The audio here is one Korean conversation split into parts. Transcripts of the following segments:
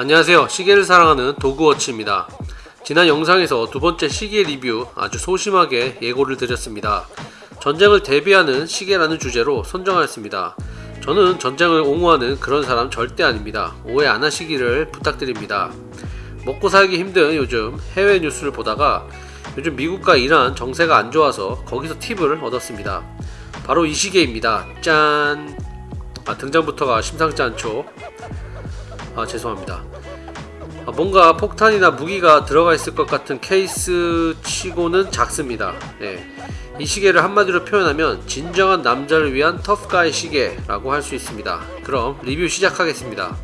안녕하세요. 시계를 사랑하는 도그워치입니다. 지난 영상에서 두 번째 시계 리뷰 아주 소심하게 예고를 드렸습니다. 전쟁을 대비하는 시계라는 주제로 선정하였습니다. 저는 전쟁을 옹호하는 그런 사람 절대 아닙니다. 오해 안 하시기를 부탁드립니다. 먹고 살기 힘든 요즘 해외 뉴스를 보다가 요즘 미국과 이란 정세가 안 좋아서 거기서 팁을 얻었습니다. 바로 이 시계입니다. 짠! 아, 등장부터가 심상치 않죠 아 죄송합니다. 아, 뭔가 폭탄이나 무기가 들어가 있을 것 같은 케이스 치고는 작습니다. 예. 이 시계를 한마디로 표현하면 진정한 남자를 위한 터프가이 시계라고 할 수 있습니다. 그럼 리뷰 시작하겠습니다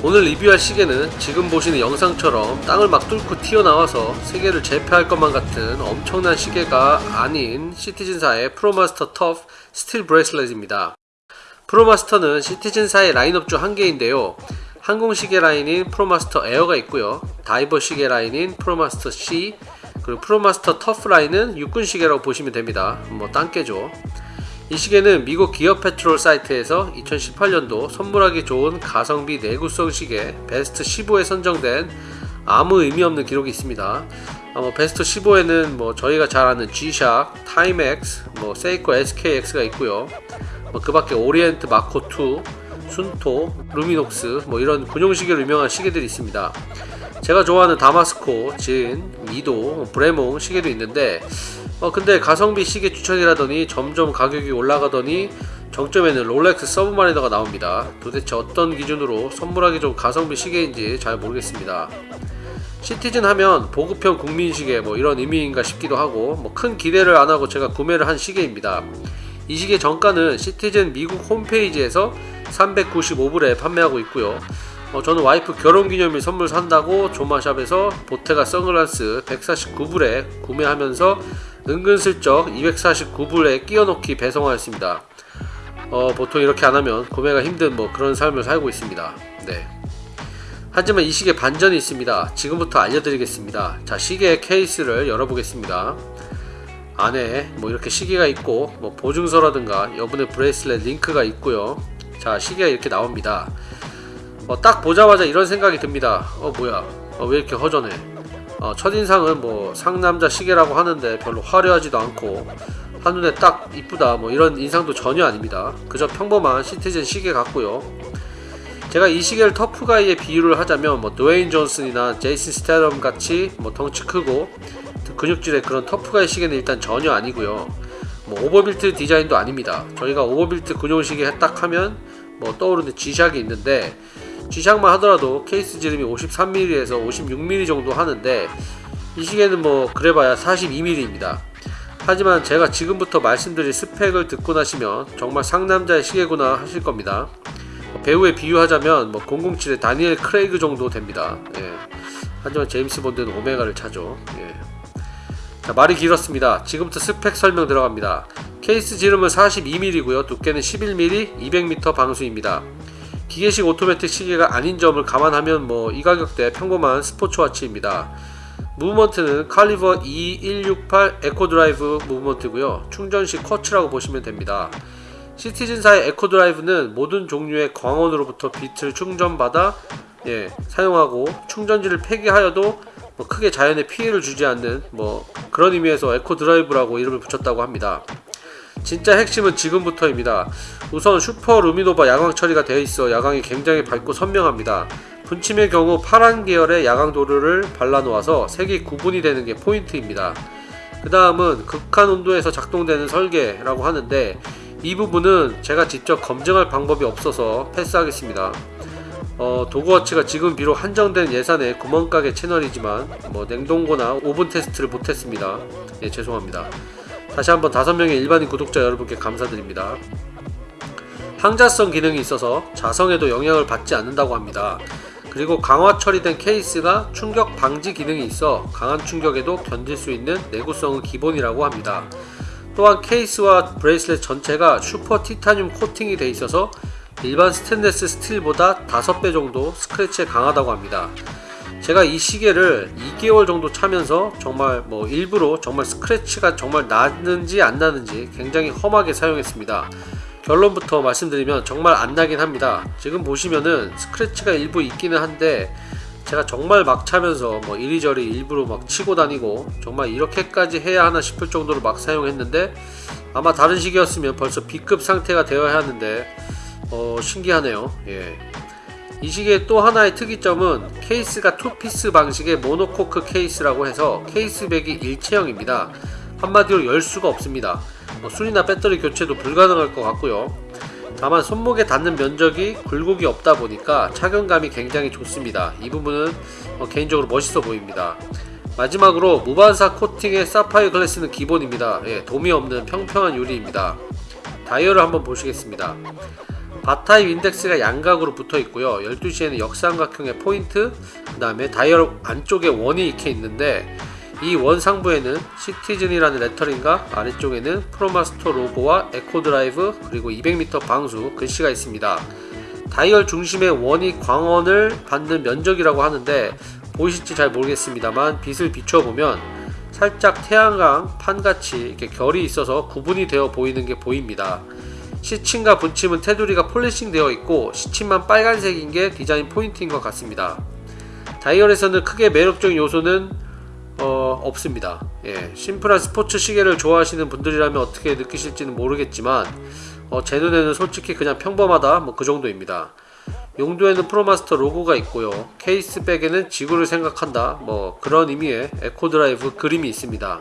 오늘 리뷰할 시계는 지금 보시는 영상처럼 땅을 막 뚫고 튀어나와서 세계를 제패할 것만 같은 엄청난 시계가 아닌 시티즌사의 프로마스터 터프 steel bracelet입니다. 프로마스터는 시티즌사의 라인업 중 한 개인데요. 항공 시계 라인인 프로마스터 에어가 있고요. 다이버 시계 라인인 프로마스터 Sea 그리고 프로마스터 터프 라인은 육군 시계라고 보시면 됩니다. 뭐 땅개죠. 이 시계는 미국 기업 페트롤 사이트에서 2018년도 선물하기 좋은 가성비 내구성 시계 베스트 15에 선정된 아무 의미 없는 기록이 있습니다. 어, 뭐 베스트 15에는 뭐 저희가 잘 아는 G-SHOCK, 타임엑스, 뭐 세이코 SKX가 있고요. 뭐 그밖에 오리엔트 마코 2, 순토, 루미녹스 뭐 이런 군용 시계로 유명한 시계들이 있습니다. 제가 좋아하는 다마스코, 진, 미도, 브레몽 시계도 있는데 어 근데 가성비 시계 추천이라더니 점점 가격이 올라가더니 정점에는 롤렉스 서브마리너가 나옵니다. 도대체 어떤 기준으로 선물하기 좋은 가성비 시계인지 잘 모르겠습니다. 시티즌 하면 보급형 국민 시계 뭐 이런 의미인가 싶기도 하고 뭐 큰 기대를 안 하고 제가 구매를 한 시계입니다. 이 시계 정가는 시티즌 미국 홈페이지에서 395불에 판매하고 있고요. 어, 저는 와이프 결혼기념일 선물 산다고 조마샵에서 보테가 선글라스 149불에 구매하면서 은근슬쩍 249불에 끼워넣기 배송하였습니다. 어, 보통 이렇게 안하면 구매가 힘든 뭐 그런 삶을 살고 있습니다. 네. 하지만 이 시계 반전이 있습니다. 지금부터 알려드리겠습니다. 자 시계 케이스를 열어보겠습니다. 안에 뭐 이렇게 시계가 있고 뭐 보증서라든가 여분의 bracelet link가 있고요. 자 시계가 이렇게 나옵니다. 어, 딱 보자마자 이런 생각이 듭니다. 어 뭐야 어, 왜 이렇게 허전해 어, 첫인상은 뭐 상남자 시계라고 하는데 별로 화려하지도 않고 한눈에 딱 이쁘다 뭐 이런 인상도 전혀 아닙니다. 그저 평범한 시티즌 시계 같고요. 제가 이 시계를 터프가이에 비유를 하자면 뭐 드웨인 존슨이나 제이슨 스테이섬 같이 뭐 덩치 크고 근육질의 그런 터프가이 시계는 일단 전혀 아니고요. 뭐 overbuilt 디자인도 아닙니다. 저희가 overbuilt 군용 시계 딱 하면 뭐 떠오르는 G샥이 있는데 G샥만 하더라도 케이스 지름이 53mm에서 56mm 정도 하는데 이 시계는 뭐 그래봐야 42mm입니다. 하지만 제가 지금부터 말씀드릴 스펙을 듣고 나시면 정말 상남자의 시계구나 하실 겁니다. 배우에 비유하자면 뭐 007의 다니엘 크레이그 정도 됩니다. 예. 하지만 제임스 본드는 오메가를 차죠. 예. 자, 말이 길었습니다. 지금부터 스펙 설명 들어갑니다. 케이스 지름은 42mm고요. 두께는 11mm, 200m 방수입니다. 기계식 오토매틱 시계가 아닌 점을 감안하면 뭐 이 가격대 평범한 sports watch입니다. 무브먼트는 칼리버 E168 에코드라이브 movement고요. 충전식 쿼츠라고 보시면 됩니다. 시티즌사의 에코드라이브는 모든 종류의 광원으로부터 빛을 충전받아 예, 사용하고 충전지를 폐기하여도 뭐 크게 자연에 피해를 주지 않는 뭐 그런 의미에서 에코드라이브라고 이름을 붙였다고 합니다. 진짜 핵심은 지금부터입니다. 우선 슈퍼 루미노바 야광 처리가 되어 있어 야광이 굉장히 밝고 선명합니다. 분침의 경우 파란 계열의 야광 도료를 발라놓아서 색이 구분이 되는 게 포인트입니다. 그 다음은 극한 온도에서 작동되는 설계라고 하는데 이 부분은 제가 직접 검증할 방법이 없어서 패스하겠습니다. 어, 도그워치가 지금 비록 한정된 예산의 구멍가게 채널이지만 뭐 냉동고나 오븐 테스트를 못했습니다. 예, 죄송합니다. 다시 한번 5명의 일반인 구독자 여러분께 감사드립니다. 항자성 기능이 있어서 자성에도 영향을 받지 않는다고 합니다. 그 그리고 강화 처리된 케이스가 충격 방지 기능이 있어 강한 충격에도 견딜 수 있는 내구성은 기본이라고 합니다. 또한 케이스와 bracelet 전체가 슈퍼 티타늄 코팅이 돼 있어서 일반 스테인레스 스틸보다 5배 정도 스크래치에 강하다고 합니다. 제가 이 시계를 2개월 정도 차면서 정말 뭐 일부러 정말 스크래치가 정말 나는지 안 나는지 굉장히 험하게 사용했습니다. 결론부터 말씀드리면 정말 안 나긴 합니다. 지금 보시면은 스크래치가 일부 있기는 한데 제가 정말 막 차면서 뭐 이리저리 일부러 막 치고 다니고 정말 이렇게까지 해야 하나 싶을 정도로 막 사용했는데 아마 다른 시계였으면 벌써 B급 상태가 되어야 하는데 어 신기하네요. 예. 이 시계의 또 하나의 특이점은 케이스가 투피스 방식의 모노코크 케이스라고 해서 case back이 일체형입니다. 한마디로 열 수가 없습니다. 뭐 수리나 배터리 교체도 불가능할 것 같고요. 다만 손목에 닿는 면적이 굴곡이 없다 보니까 착용감이 굉장히 좋습니다. 이 부분은 어, 개인적으로 멋있어 보입니다. 마지막으로 무반사 코팅의 사파이어 glass는 기본입니다. 예, 돔이 없는 평평한 유리입니다. 다이얼을 한번 보시겠습니다. bar type 인덱스가 양각으로 붙어 있고요. 12시에는 역삼각형의 포인트, 그 다음에 다이얼 안쪽에 원이 이렇게 있는데 이 원 상부에는 시티즌이라는 lettering과 아래쪽에는 프로마스터 로고와 에코 드라이브 그리고 200m 방수 글씨가 있습니다. 다이얼 중심의 원이 광원을 받는 면적이라고 하는데 보이실지 잘 모르겠습니다만 빛을 비춰보면 살짝 태양광 판같이 이렇게 결이 있어서 구분이 되어 보이는 게 보입니다. 시침과 분침은 테두리가 polishing 되어 있고 시침만 빨간색인 게 디자인 포인트인 것 같습니다. 다이얼에서는 크게 매력적인 요소는 어, 없습니다. 예, 심플한 스포츠 시계를 좋아하시는 분들이라면 어떻게 느끼실지는 모르겠지만 어, 제 눈에는 솔직히 그냥 평범하다 뭐 그 정도입니다. 용두에는 프로마스터 로고가 있고요. 케이스 백에는 지구를 생각한다 뭐 그런 의미의 에코드라이브 그림이 있습니다.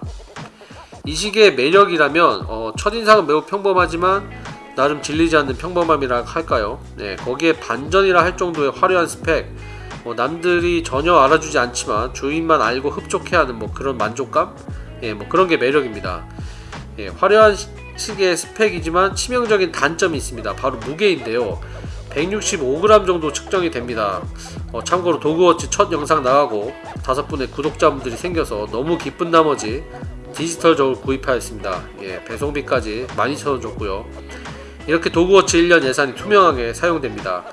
이 시계의 매력이라면 어, 첫인상은 매우 평범하지만 나름 질리지 않는 평범함이라 할까요? 네, 거기에 반전이라 할 정도의 화려한 스펙, 뭐 남들이 전혀 알아주지 않지만 주인만 알고 흡족해하는 뭐 그런 만족감, 예, 뭐 그런 게 매력입니다. 예, 화려한 시- 시계의 스펙이지만 치명적인 단점이 있습니다. 바로 무게인데요. 165g 정도 측정이 됩니다. 어, 참고로 도그워치 첫 영상 나가고 다섯 분의 구독자분들이 생겨서 너무 기쁜 나머지 디지털적으로 구입하였습니다. 예, 배송비까지 12,000원 줬고요. 이렇게 도그워치 1년 예산이 투명하게 사용됩니다.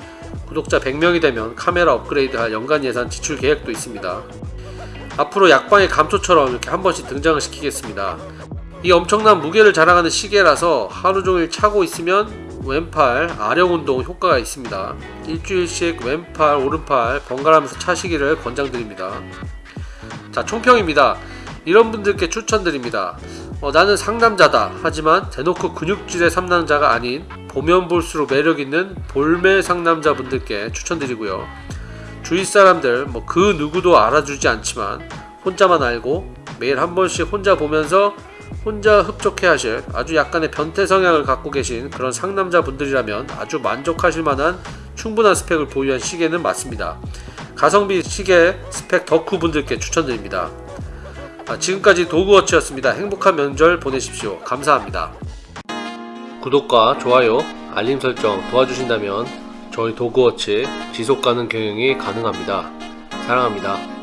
구독자 100명이 되면 카메라 업그레이드할 연간 예산 지출 계획도 있습니다. 앞으로 약방의 감초처럼 이렇게 한 번씩 등장을 시키겠습니다. 이 엄청난 무게를 자랑하는 시계라서 하루 종일 차고 있으면 왼팔 아령 운동 효과가 있습니다. 일주일씩 왼팔 오른팔 번갈아가면서 차시기를 권장드립니다. 자 총평입니다. 이런 분들께 추천드립니다. 어, 나는 상남자다. 하지만 대놓고 근육질의 상남자가 아닌 보면 볼수록 매력 있는 볼매 상남자분들께 추천드리고요. 주위 사람들 뭐 그 누구도 알아주지 않지만 혼자만 알고 매일 한 번씩 혼자 보면서 혼자 흡족해 하실 아주 약간의 변태 성향을 갖고 계신 그런 상남자 분들이라면 아주 만족하실 만한 충분한 스펙을 보유한 시계는 맞습니다. 가성비 시계 스펙 덕후 분들께 추천드립니다. 아, 지금까지 도그워치였습니다. 행복한 명절 보내십시오. 감사합니다. 구독과 좋아요, 알림 설정 도와주신다면 저희 도그워치 지속가능 경영이 가능합니다. 사랑합니다.